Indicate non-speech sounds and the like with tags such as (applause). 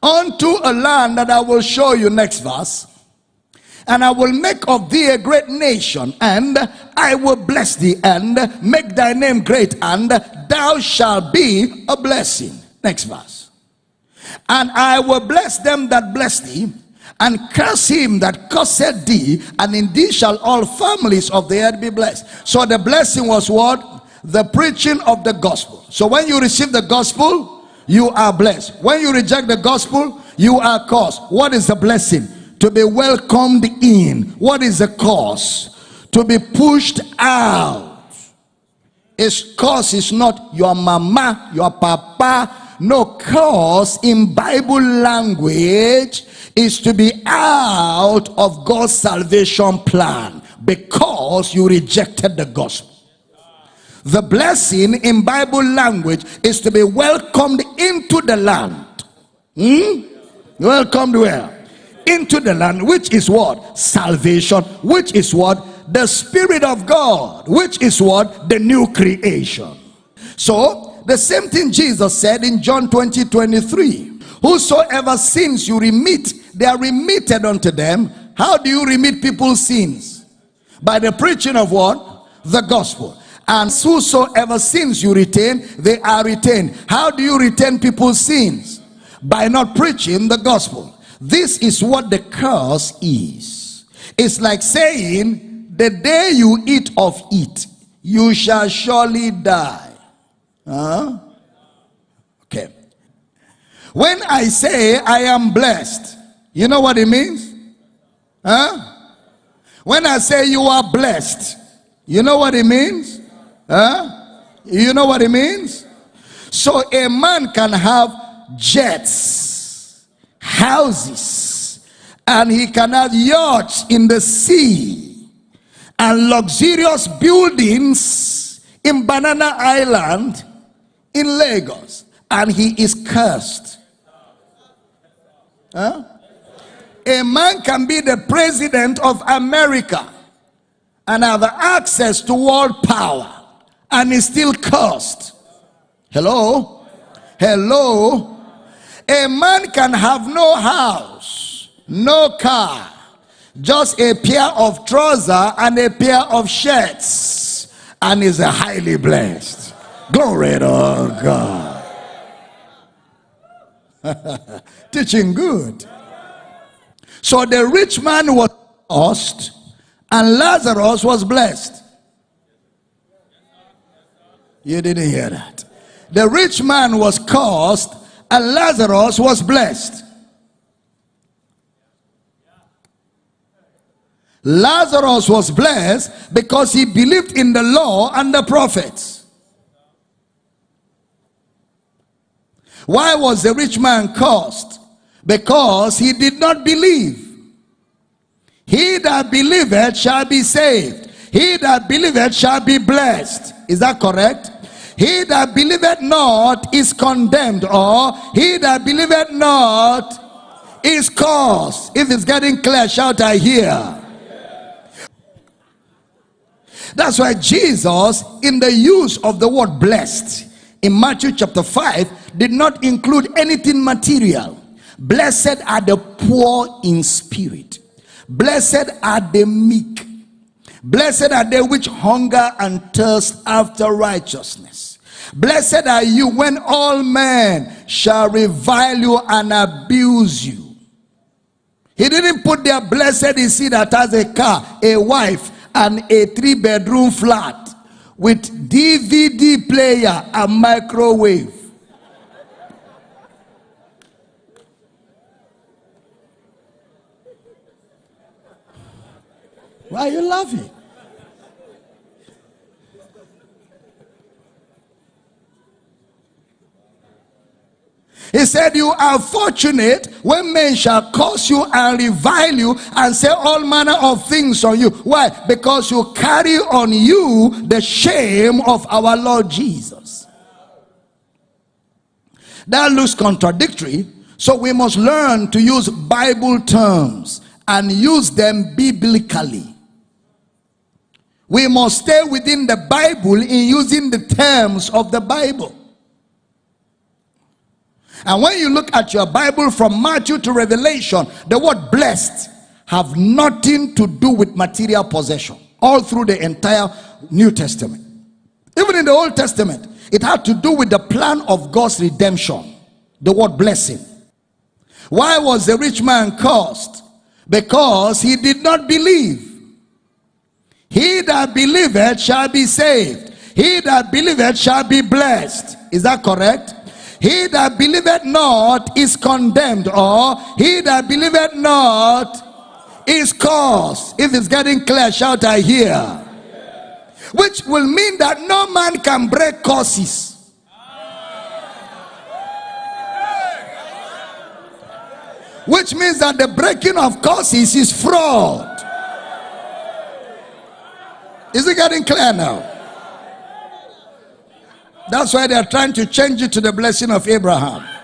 unto a land that I will show you next verse and I will make of thee a great nation, and I will bless thee, and make thy name great, and thou shalt be a blessing. Next verse. And I will bless them that bless thee, and curse him that curseth thee, and in thee shall all families of the earth be blessed. So the blessing was what? The preaching of the gospel. So when you receive the gospel, you are blessed. When you reject the gospel, you are cursed. What is the blessing? To be welcomed in. What is the cause? To be pushed out. Its cause is not your mama, your papa. No cause in Bible language is to be out of God's salvation plan because you rejected the gospel. The blessing in Bible language is to be welcomed into the land. Hmm? Welcomed where? Into the land, which is what? Salvation, which is what? The Spirit of God, which is what? The new creation. So, the same thing Jesus said in John 20 23. Whosoever sins you remit, they are remitted unto them. How do you remit people's sins? By the preaching of what? The gospel and whosoever sins you retain they are retained. How do you retain people's sins? By not preaching the gospel. This is what the curse is. It's like saying the day you eat of it you shall surely die. Huh? okay. When i say i am blessed you know what it means? Huh? When i say you are blessed you know what it means Huh? You know what it means? So a man can have jets, houses, and he can have yachts in the sea and luxurious buildings in Banana Island in Lagos, and he is cursed. Huh? A man can be the president of America and have access to world power and is still cursed. Hello? Hello? A man can have no house, no car, just a pair of trousers and a pair of shirts, and is highly blessed. Glory to God. (laughs) Teaching good. So the rich man was lost, and Lazarus was blessed. You didn't hear that. The rich man was cursed and Lazarus was blessed. Lazarus was blessed because he believed in the law and the prophets. Why was the rich man cursed? Because he did not believe. He that believeth shall be saved. He that believeth shall be blessed. Is that correct? He that believeth not is condemned, or he that believeth not is cursed. If it's getting clear, shout, I hear. That's why Jesus, in the use of the word blessed, in Matthew chapter 5, did not include anything material. Blessed are the poor in spirit, blessed are the meek, blessed are they which hunger and thirst after righteousness. Blessed are you when all men shall revile you and abuse you. He didn't put there, blessed is he that has a car, a wife, and a three bedroom flat with DVD player and microwave. Why are you laughing? He said, You are fortunate when men shall curse you and revile you and say all manner of things on you. Why? Because you carry on you the shame of our Lord Jesus. That looks contradictory. So we must learn to use Bible terms and use them biblically. We must stay within the Bible in using the terms of the Bible. And when you look at your Bible from Matthew to Revelation, the word blessed have nothing to do with material possession all through the entire New Testament. Even in the Old Testament, it had to do with the plan of God's redemption. The word blessing. Why was the rich man cursed? Because he did not believe. He that believeth shall be saved. He that believeth shall be blessed. Is that correct? He that believeth not is condemned, or he that believeth not is cursed. If it's getting clear, shout I hear. Which will mean that no man can break curses. Which means that the breaking of curses is fraud. Is it getting clear now? That's why they're trying to change it to the blessing of Abraham.